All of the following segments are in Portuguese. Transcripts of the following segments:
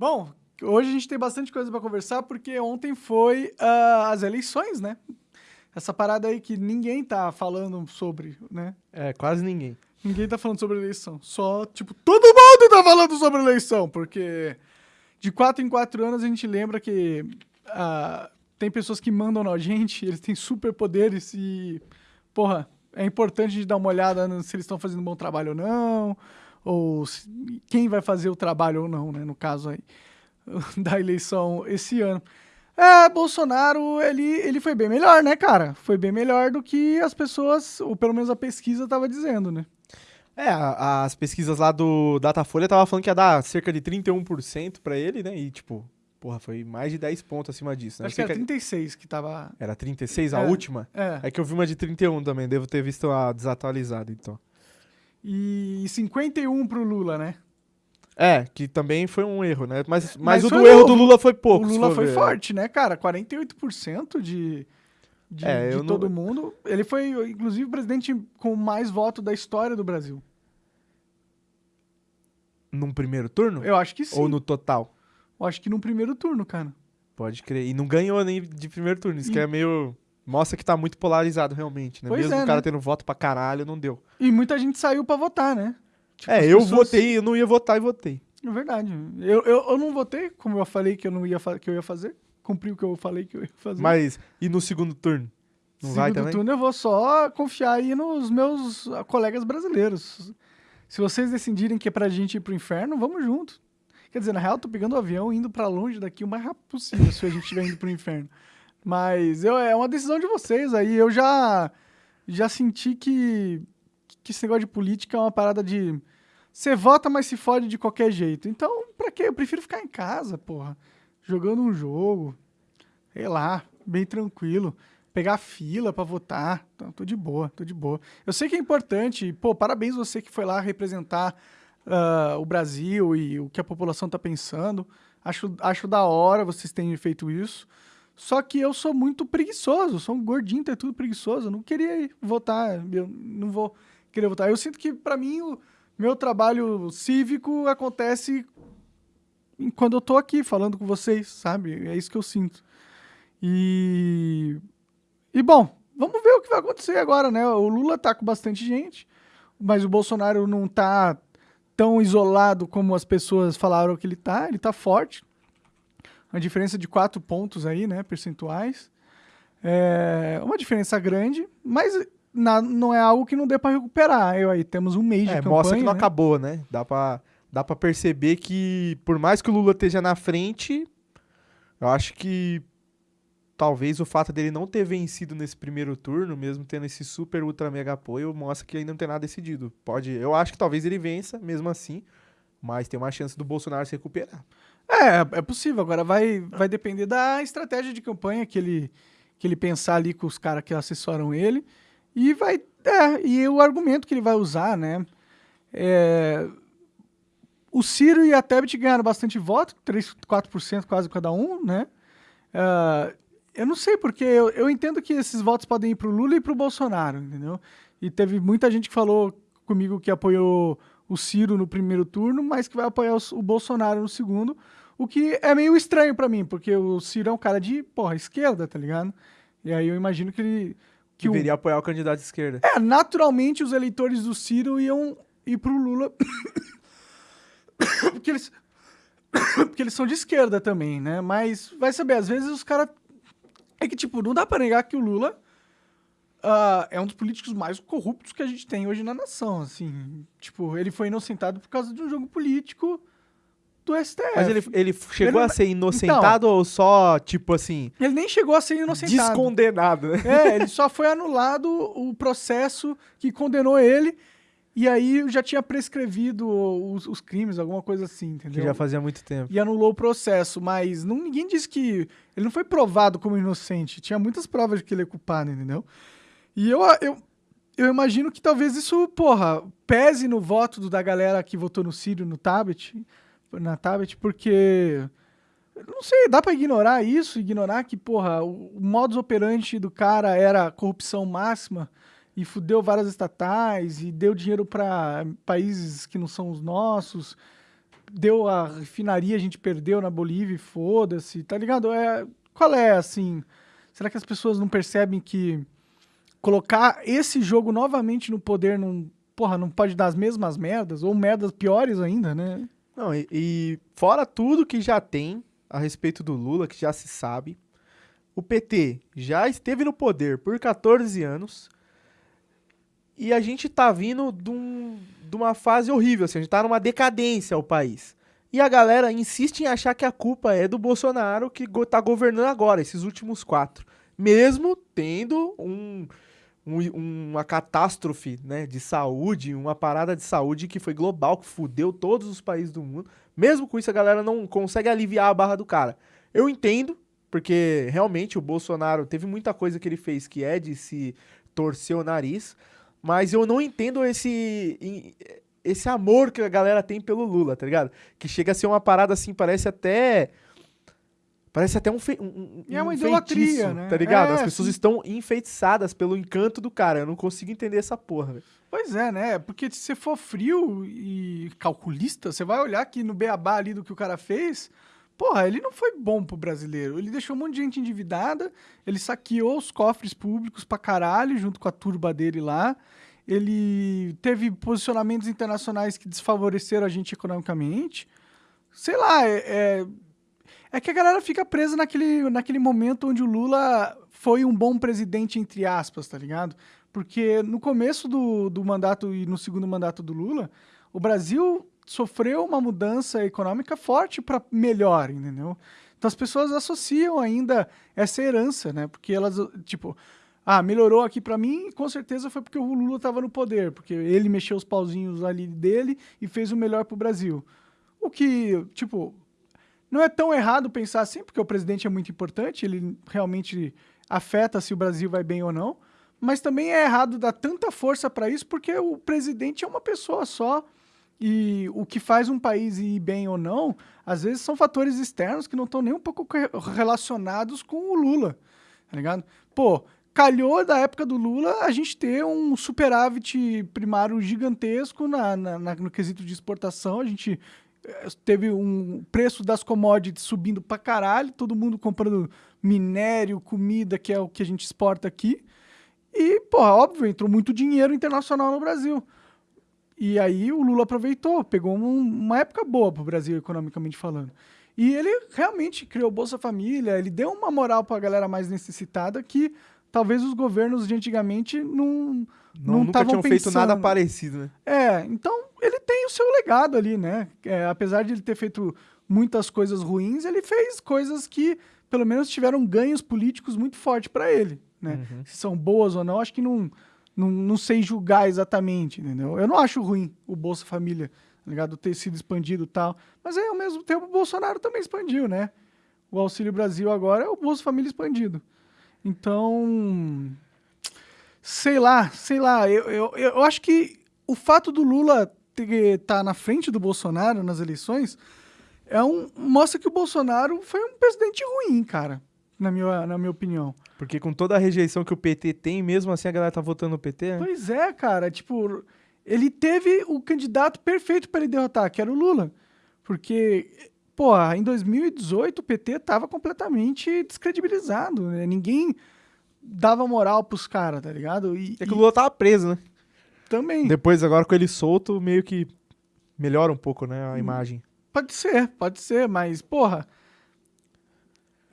Bom, hoje a gente tem bastante coisa para conversar porque ontem foi uh, as eleições, né? Essa parada aí que ninguém tá falando sobre, né? É, quase ninguém. Ninguém tá falando sobre eleição. Só, tipo, todo mundo tá falando sobre eleição, porque de quatro em quatro anos a gente lembra que uh, tem pessoas que mandam na gente, eles têm superpoderes e, porra, é importante de dar uma olhada se eles estão fazendo um bom trabalho ou não, ou quem vai fazer o trabalho ou não, né, no caso aí da eleição esse ano. É, Bolsonaro, ele, ele foi bem melhor, né, cara? Foi bem melhor do que as pessoas, ou pelo menos a pesquisa tava dizendo, né? É, as pesquisas lá do Datafolha tava falando que ia dar cerca de 31% para ele, né? E, tipo, porra, foi mais de 10 pontos acima disso, né? Acho que era 36 que tava... Era 36 a é, última? É. É que eu vi uma de 31 também, devo ter visto a desatualizada, então. E 51 pro Lula, né? É, que também foi um erro, né? Mas, mas, mas o do erro do Lula foi pouco. O Lula foi ver. forte, né, cara? 48% de, de, é, de todo não... mundo. Ele foi, inclusive, o presidente com mais voto da história do Brasil. Num primeiro turno? Eu acho que sim. Ou no total? Eu acho que num primeiro turno, cara. Pode crer. E não ganhou nem de primeiro turno. Isso e... que é meio. Mostra que tá muito polarizado, realmente, né? Pois Mesmo é, o cara né? tendo voto pra caralho, não deu. E muita gente saiu pra votar, né? Tipo, é, eu pessoas... votei, eu não ia votar e votei. É verdade. Eu, eu, eu não votei, como eu falei que eu não ia que eu ia fazer. Cumpri o que eu falei que eu ia fazer. Mas e no segundo turno? Não segundo vai também? turno eu vou só confiar aí nos meus colegas brasileiros. Se vocês decidirem que é pra gente ir pro inferno, vamos junto. Quer dizer, na real, eu tô pegando o avião indo para longe daqui o mais rápido possível se a gente estiver indo pro inferno. Mas eu, é uma decisão de vocês aí. Eu já, já senti que, que esse negócio de política é uma parada de você vota, mas se fode de qualquer jeito. Então, pra quê? Eu prefiro ficar em casa, porra. Jogando um jogo. Sei lá, bem tranquilo. Pegar fila para votar. Então, tô de boa, tô de boa. Eu sei que é importante. Pô, parabéns você que foi lá representar uh, o Brasil e o que a população tá pensando. Acho, acho da hora vocês terem feito isso. Só que eu sou muito preguiçoso, sou um gordinho, tá tudo preguiçoso. Eu não queria votar, eu não vou querer votar. Eu sinto que, para mim, o, meu trabalho cívico acontece quando eu tô aqui falando com vocês, sabe? É isso que eu sinto. E. E bom, vamos ver o que vai acontecer agora, né? O Lula tá com bastante gente, mas o Bolsonaro não tá tão isolado como as pessoas falaram que ele tá. Ele tá forte. Uma diferença de quatro pontos aí, né? Percentuais. É uma diferença grande, mas na, não é algo que não dê para recuperar. Eu, aí temos um mês de é, campanha. Mostra que não né? acabou, né? Dá para dá pra perceber que, por mais que o Lula esteja na frente, eu acho que talvez o fato dele não ter vencido nesse primeiro turno, mesmo tendo esse super ultra mega apoio, mostra que ainda não tem nada decidido. Pode, eu acho que talvez ele vença, mesmo assim, mas tem uma chance do Bolsonaro se recuperar. É, é possível. Agora vai, vai depender da estratégia de campanha que ele, que ele pensar ali com os caras que assessoram ele. E vai. É, e o argumento que ele vai usar, né? É, o Ciro e a Tebet ganharam bastante voto, 3, 4% quase cada um, né? Uh, eu não sei, porque eu, eu entendo que esses votos podem ir para o Lula e para o Bolsonaro, entendeu? E teve muita gente que falou comigo que apoiou o Ciro no primeiro turno, mas que vai apoiar o, o Bolsonaro no segundo, o que é meio estranho para mim, porque o Ciro é um cara de, porra, esquerda, tá ligado? E aí eu imagino que ele que deveria o... apoiar o candidato de esquerda. É, naturalmente os eleitores do Ciro iam ir pro Lula. porque eles. porque eles são de esquerda também, né? Mas vai saber, às vezes os caras. É que, tipo, não dá pra negar que o Lula uh, é um dos políticos mais corruptos que a gente tem hoje na nação, assim. Tipo, ele foi inocentado por causa de um jogo político do STF. Mas ele, ele chegou ele, a ser inocentado então, ou só, tipo assim. Ele nem chegou a ser inocentado. Descondenado, né? É, ele só foi anulado o processo que condenou ele. E aí já tinha prescrevido os, os, crimes, alguma coisa assim, entendeu? Que já fazia muito tempo. E anulou o processo, mas não, ninguém disse que. Ele não foi provado como inocente. Tinha muitas provas de que ele é culpado, entendeu? E eu, eu, eu imagino que talvez isso, porra, pese no voto da galera que votou no Sírio no Tablet na tablet, porque. Não sei, dá para ignorar isso, ignorar que, porra, o, o modus operandi do cara era corrupção máxima e fudeu várias estatais e deu dinheiro para países que não são os nossos. deu a refinaria, a gente perdeu na Bolívia, e foda-se, tá ligado? É, qual é, assim... Será que as pessoas não percebem que colocar esse jogo novamente no poder não, porra, não pode dar as mesmas merdas, ou merdas piores ainda, né? Não, e, e fora tudo que já tem a respeito do Lula, que já se sabe, o PT já esteve no poder por 14 anos e a gente tá vindo de, um, de uma fase horrível, assim, a gente tá numa decadência o país. E a galera insiste em achar que a culpa é do Bolsonaro que go tá governando agora, esses últimos quatro. Mesmo tendo um, um, uma catástrofe né, de saúde, uma parada de saúde que foi global, que fudeu todos os países do mundo. Mesmo com isso, a galera não consegue aliviar a barra do cara. Eu entendo, porque realmente o Bolsonaro teve muita coisa que ele fez que é de se torcer o nariz, mas eu não entendo esse esse amor que a galera tem pelo Lula, tá ligado? Que chega a ser uma parada assim, parece até Parece até um, fe... um, é uma idolatria, feitiço, né? Tá ligado? É, As pessoas sim. estão enfeitiçadas pelo encanto do cara. Eu não consigo entender essa porra, velho. Pois é, né? Porque se você for frio e calculista, você vai olhar aqui no beabá ali do que o cara fez. Porra, ele não foi bom pro brasileiro. Ele deixou um monte de gente endividada, ele saqueou os cofres públicos pra caralho, junto com a turba dele lá. Ele teve posicionamentos internacionais que desfavoreceram a gente economicamente. Sei lá, é, é é que a galera fica presa naquele, naquele momento onde o Lula foi um bom presidente, entre aspas, tá ligado? Porque no começo do, do mandato e no segundo mandato do Lula, o Brasil sofreu uma mudança econômica forte para melhor, entendeu? Então as pessoas associam ainda essa herança, né? Porque elas, tipo, ah, melhorou aqui para mim, com certeza foi porque o Lula estava no poder, porque ele mexeu os pauzinhos ali dele e fez o melhor pro Brasil. O que, tipo, não é tão errado pensar assim, porque o presidente é muito importante, ele realmente afeta se o Brasil vai bem ou não, mas também é errado dar tanta força para isso, porque o presidente é uma pessoa só, e o que faz um país ir bem ou não, às vezes são fatores externos que não estão nem um pouco relacionados com o Lula, tá ligado? Pô, calhou da época do Lula a gente ter um superávit primário gigantesco na, na, na, no quesito de exportação, a gente teve um preço das commodities subindo pra caralho, todo mundo comprando minério, comida, que é o que a gente exporta aqui. E, porra, óbvio, entrou muito dinheiro internacional no Brasil. E aí o Lula aproveitou, pegou um, uma época boa pro Brasil, economicamente falando. E ele realmente criou Bolsa Família, ele deu uma moral pra galera mais necessitada que talvez os governos de antigamente não não, tinham pensando. feito nada parecido, né? É, então ele tem o seu legado ali, né? É, apesar de ele ter feito muitas coisas ruins, ele fez coisas que pelo menos tiveram ganhos políticos muito fortes para ele, né? Uhum. Se são boas ou não, acho que não, não, não sei julgar exatamente, entendeu? Eu não acho ruim o Bolsa Família, tá ligado? Ter sido expandido e tal. Mas aí, ao mesmo tempo, o Bolsonaro também expandiu, né? O Auxílio Brasil agora é o Bolsa Família expandido. Então, sei lá, sei lá. Eu, eu, eu acho que o fato do Lula estar tá na frente do Bolsonaro nas eleições é um, mostra que o Bolsonaro foi um presidente ruim, cara, na minha, na minha opinião. Porque com toda a rejeição que o PT tem, mesmo assim a galera tá votando no PT, né? Pois é, cara. Tipo, ele teve o candidato perfeito para ele derrotar, que era o Lula. Porque pô, em 2018 o PT tava completamente descredibilizado, né? Ninguém dava moral pros caras, tá ligado? E, é que o Lula tava preso, né? Também. Depois, agora com ele solto, meio que melhora um pouco, né, a hum, imagem. Pode ser, pode ser, mas, porra.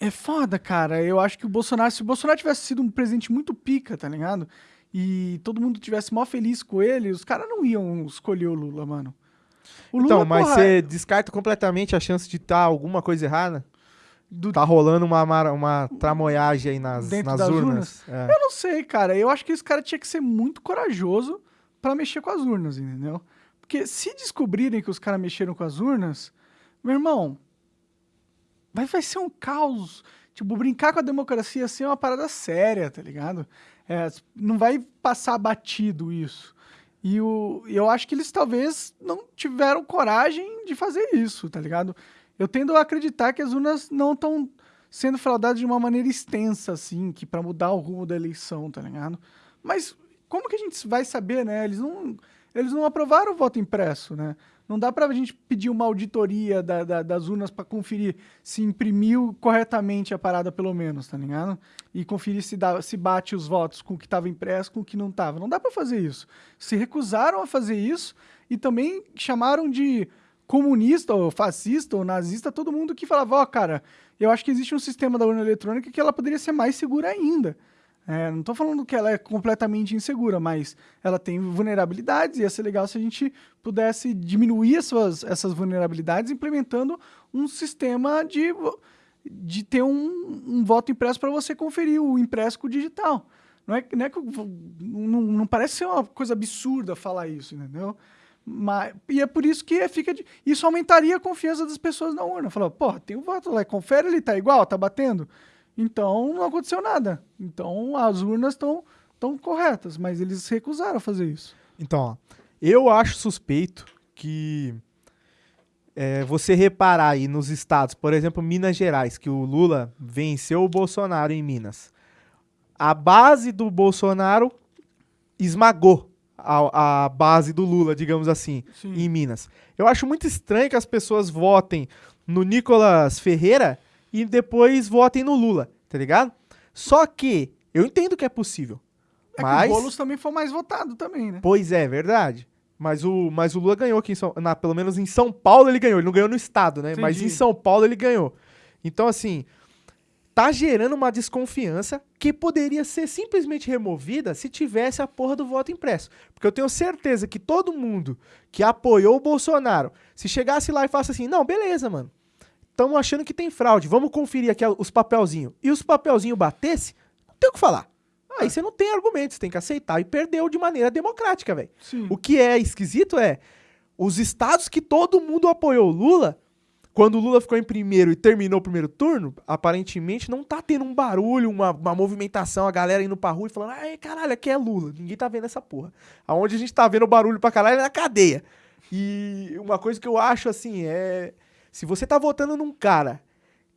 É foda, cara. Eu acho que o Bolsonaro, se o Bolsonaro tivesse sido um presidente muito pica, tá ligado? E todo mundo tivesse mó feliz com ele, os caras não iam escolher o Lula, mano. O então, Lula, então, mas porra, você descarta completamente a chance de estar tá alguma coisa errada? Do... Tá rolando uma, uma tramoiagem aí nas, nas urnas. urnas? É. Eu não sei, cara. Eu acho que esse cara tinha que ser muito corajoso para mexer com as urnas, entendeu? Porque se descobrirem que os caras mexeram com as urnas, meu irmão, vai, vai ser um caos. Tipo, brincar com a democracia assim é uma parada séria, tá ligado? É, não vai passar batido isso. E o, eu acho que eles talvez não tiveram coragem de fazer isso, tá ligado? Eu tendo a acreditar que as urnas não estão sendo fraudadas de uma maneira extensa, assim, que para mudar o rumo da eleição, tá ligado? Mas como que a gente vai saber, né? Eles não, eles não aprovaram o voto impresso, né? Não dá pra gente pedir uma auditoria da, da, das urnas para conferir se imprimiu corretamente a parada, pelo menos, tá ligado? E conferir se, dá, se bate os votos com o que estava impresso com o que não estava. Não dá para fazer isso. Se recusaram a fazer isso e também chamaram de comunista, ou fascista, ou nazista, todo mundo que falava, ó, oh, cara, eu acho que existe um sistema da urna eletrônica que ela poderia ser mais segura ainda. É, não estou falando que ela é completamente insegura, mas ela tem vulnerabilidades e ia ser legal se a gente pudesse diminuir essas, essas vulnerabilidades implementando um sistema de, de ter um, um voto impresso para você conferir o impresso com o digital. Não é, não, é que, não, não parece ser uma coisa absurda falar isso, entendeu? Mas, e é por isso que fica de, isso aumentaria a confiança das pessoas na urna. Falou, porra, tem um voto lá, confere ele tá igual, tá batendo. Então não aconteceu nada. Então as urnas estão tão corretas, mas eles recusaram a fazer isso. Então, ó, eu acho suspeito que é, você reparar aí nos estados, por exemplo, Minas Gerais, que o Lula venceu o Bolsonaro em Minas. A base do Bolsonaro esmagou a, a base do Lula, digamos assim, Sim. em Minas. Eu acho muito estranho que as pessoas votem no Nicolas Ferreira e depois votem no Lula, tá ligado? Só que eu entendo que é possível. É mas... que o Boulos também foi mais votado também, né? Pois é, verdade. Mas o, mas o Lula ganhou aqui em São na, pelo menos em São Paulo ele ganhou. Ele não ganhou no estado, né? Entendi. Mas em São Paulo ele ganhou. Então, assim, tá gerando uma desconfiança que poderia ser simplesmente removida se tivesse a porra do voto impresso. Porque eu tenho certeza que todo mundo que apoiou o Bolsonaro, se chegasse lá e falasse assim, não, beleza, mano, estamos achando que tem fraude, vamos conferir aqui os papelzinhos, e os papelzinhos batesse, não tem o que falar. Aí é. você não tem argumentos, você tem que aceitar e perdeu de maneira democrática, velho. O que é esquisito é os estados que todo mundo apoiou Lula quando o Lula ficou em primeiro e terminou o primeiro turno, aparentemente não tá tendo um barulho, uma, uma movimentação, a galera indo pra rua e falando, ai, caralho, aqui é Lula. Ninguém tá vendo essa porra. Aonde a gente tá vendo barulho pra caralho é na cadeia. E uma coisa que eu acho assim é. Se você tá votando num cara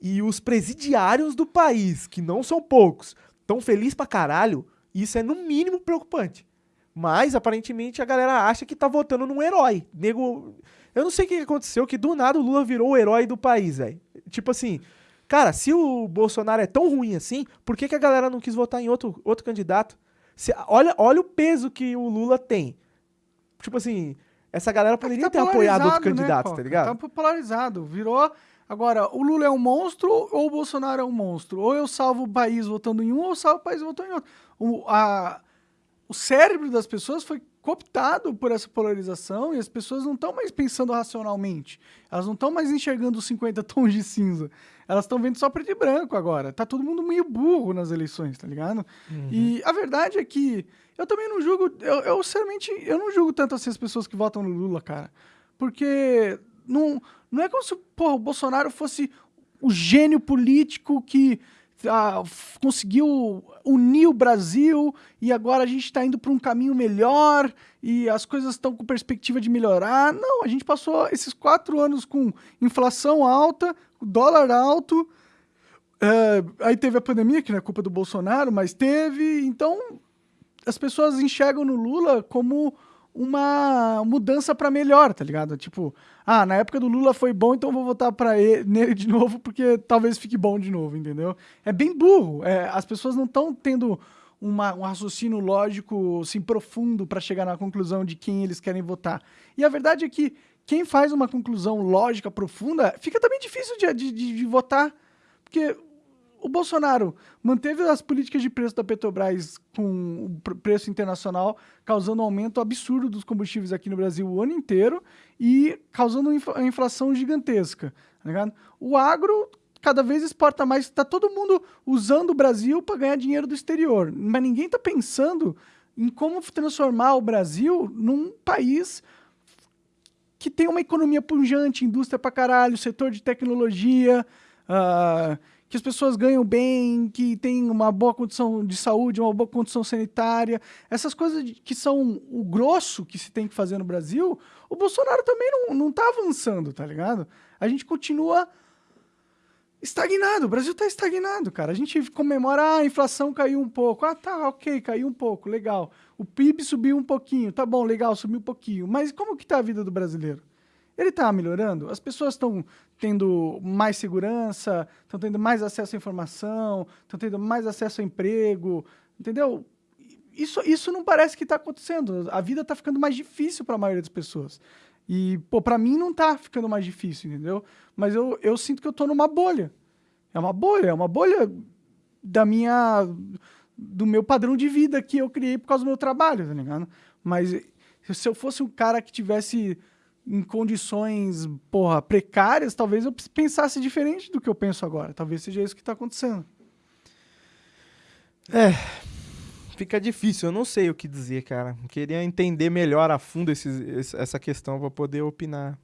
e os presidiários do país, que não são poucos, tão felizes pra caralho, isso é no mínimo preocupante. Mas, aparentemente, a galera acha que tá votando num herói. Nego. Eu não sei o que aconteceu, que do nada o Lula virou o herói do país, velho. Tipo assim, cara, se o Bolsonaro é tão ruim assim, por que, que a galera não quis votar em outro, outro candidato? Se, olha, olha o peso que o Lula tem. Tipo assim, essa galera é poderia é tá ter apoiado outro né, candidato, tá ligado? Tá popularizado, virou. Agora, o Lula é um monstro ou o Bolsonaro é um monstro? Ou eu salvo o país votando em um, ou eu salvo o país votando em outro. O, a, o cérebro das pessoas foi cooptado por essa polarização e as pessoas não estão mais pensando racionalmente. Elas não estão mais enxergando os 50 tons de cinza. Elas estão vendo só preto e branco agora. Tá todo mundo meio burro nas eleições, tá ligado? Uhum. E a verdade é que eu também não julgo, eu, eu sinceramente, eu não julgo tanto assim as pessoas que votam no Lula, cara. Porque não, não é como se porra, o Bolsonaro fosse o gênio político que ah, conseguiu unir o Brasil e agora a gente está indo para um caminho melhor e as coisas estão com perspectiva de melhorar. Não, a gente passou esses quatro anos com inflação alta, dólar alto, é, aí teve a pandemia, que não é culpa do Bolsonaro, mas teve. Então, as pessoas enxergam no Lula como uma mudança para melhor, tá ligado? Tipo, ah, na época do Lula foi bom, então vou votar para ele nele de novo porque talvez fique bom de novo, entendeu? É bem burro. É, as pessoas não estão tendo uma, um raciocínio lógico, assim, profundo para chegar na conclusão de quem eles querem votar. E a verdade é que quem faz uma conclusão lógica profunda fica também difícil de, de, de, de votar, porque o Bolsonaro manteve as políticas de preço da Petrobras com o preço internacional, causando um aumento absurdo dos combustíveis aqui no Brasil o ano inteiro e causando uma inflação gigantesca. Tá o agro cada vez exporta mais, está todo mundo usando o Brasil para ganhar dinheiro do exterior, mas ninguém está pensando em como transformar o Brasil num país que tem uma economia pujante, indústria para caralho, setor de tecnologia, uh, que as pessoas ganham bem, que tem uma boa condição de saúde, uma boa condição sanitária, essas coisas que são o grosso que se tem que fazer no Brasil, o Bolsonaro também não, não tá avançando, tá ligado? A gente continua estagnado, o Brasil tá estagnado, cara. A gente comemora, ah, a inflação caiu um pouco. Ah, tá, ok, caiu um pouco, legal. O PIB subiu um pouquinho, tá bom, legal, subiu um pouquinho. Mas como que tá a vida do brasileiro? Ele está melhorando? As pessoas estão tendo mais segurança, estão tendo mais acesso à informação, estão tendo mais acesso ao emprego, entendeu? Isso, isso não parece que está acontecendo. A vida está ficando mais difícil para a maioria das pessoas. E, pô, para mim não está ficando mais difícil, entendeu? Mas eu, eu sinto que eu estou numa bolha. É uma bolha, é uma bolha da minha do meu padrão de vida que eu criei por causa do meu trabalho, tá ligado? Mas se eu fosse um cara que tivesse em condições, porra, precárias, talvez eu pensasse diferente do que eu penso agora. Talvez seja isso que está acontecendo. É, fica difícil, eu não sei o que dizer, cara. Queria entender melhor a fundo esses, essa questão para poder opinar.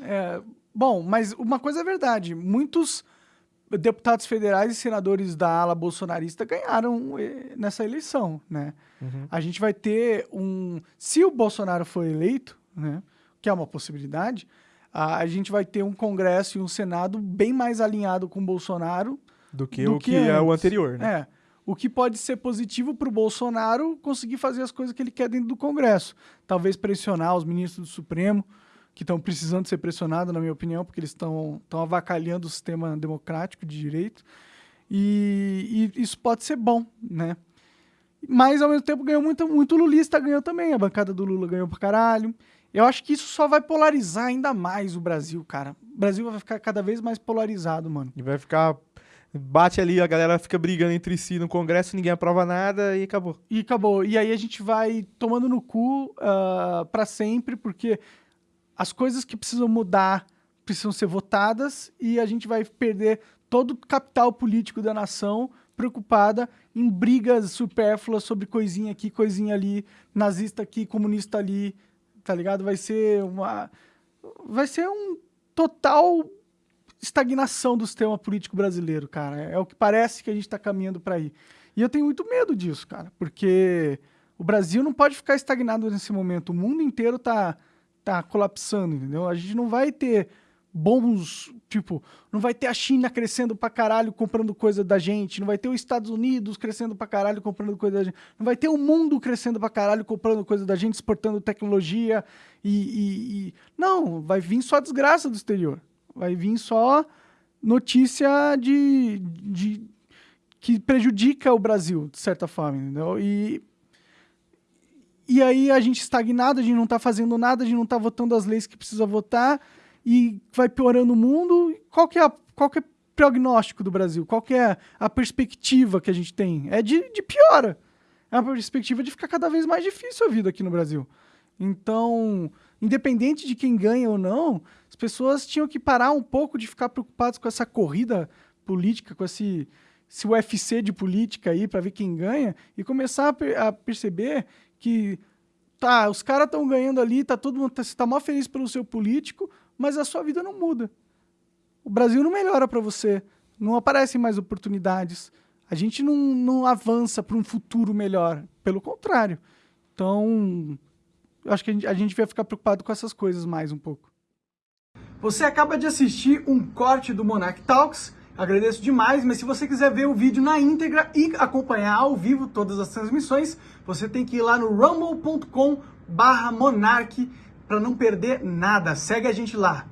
É, bom, mas uma coisa é verdade, muitos deputados federais e senadores da ala bolsonarista ganharam eh, nessa eleição, né? Uhum. A gente vai ter um... Se o Bolsonaro for eleito, né, que é uma possibilidade, a, a gente vai ter um Congresso e um Senado bem mais alinhado com o Bolsonaro do que do o que, que é o anterior, né? É. O que pode ser positivo para o Bolsonaro conseguir fazer as coisas que ele quer dentro do Congresso. Talvez pressionar os ministros do Supremo, que estão precisando ser pressionados, na minha opinião, porque eles estão avacalhando o sistema democrático de direito. E, e, isso pode ser bom, né? Mas, ao mesmo tempo, ganhou muito, muito lulista, ganhou também. A bancada do Lula ganhou pra caralho. Eu acho que isso só vai polarizar ainda mais o Brasil, cara. O Brasil vai ficar cada vez mais polarizado, mano. E vai ficar bate ali, a galera fica brigando entre si no Congresso, ninguém aprova nada e acabou. E acabou. E aí a gente vai tomando no cu uh, ah, para sempre, porque as coisas que precisam mudar precisam ser votadas e a gente vai perder todo o capital político da nação preocupada em brigas supérfluas sobre coisinha aqui, coisinha ali, nazista aqui, comunista ali, tá ligado? Vai ser uma... Vai ser um total estagnação do sistema político brasileiro, cara. É o que parece que a gente está caminhando para aí. E eu tenho muito medo disso, cara, porque o Brasil não pode ficar estagnado nesse momento. O mundo inteiro está tá colapsando, entendeu? A gente não vai ter bons, tipo, não vai ter a China crescendo pra caralho comprando coisa da gente, não vai ter os Estados Unidos crescendo pra caralho comprando coisa da gente, não vai ter o mundo crescendo pra caralho comprando coisa da gente, exportando tecnologia e, e, e... Não, vai vir só desgraça do exterior. Vai vir só notícia de, de que prejudica o Brasil, de certa forma, entendeu? E e aí a gente estagnado, a gente não está fazendo nada, a gente não está votando as leis que precisa votar e vai piorando o mundo. Qual que é, a, qual que é o prognóstico do Brasil? Qual que é a perspectiva que a gente tem? É de, de piora. É uma perspectiva de ficar cada vez mais difícil a vida aqui no Brasil. Então, independente de quem ganha ou não, as pessoas tinham que parar um pouco de ficar preocupadas com essa corrida política, com esse, esse UFC de política aí para ver quem ganha e começar a, a perceber que tá, os caras estão ganhando ali, tá todo mundo, tá, você tá mó feliz pelo seu político, mas a sua vida não muda. O Brasil não melhora para você, não aparecem mais oportunidades, a gente não, não avança para um futuro melhor, pelo contrário. Então, eu acho que a gente, a gente vai ficar preocupado com essas coisas mais um pouco. Você acaba de assistir um corte do Monarch Talks, Agradeço demais, mas se você quiser ver o vídeo na íntegra e acompanhar ao vivo todas as transmissões, você tem que ir lá no rumble.com barra monarch para não perder nada. Segue a gente lá.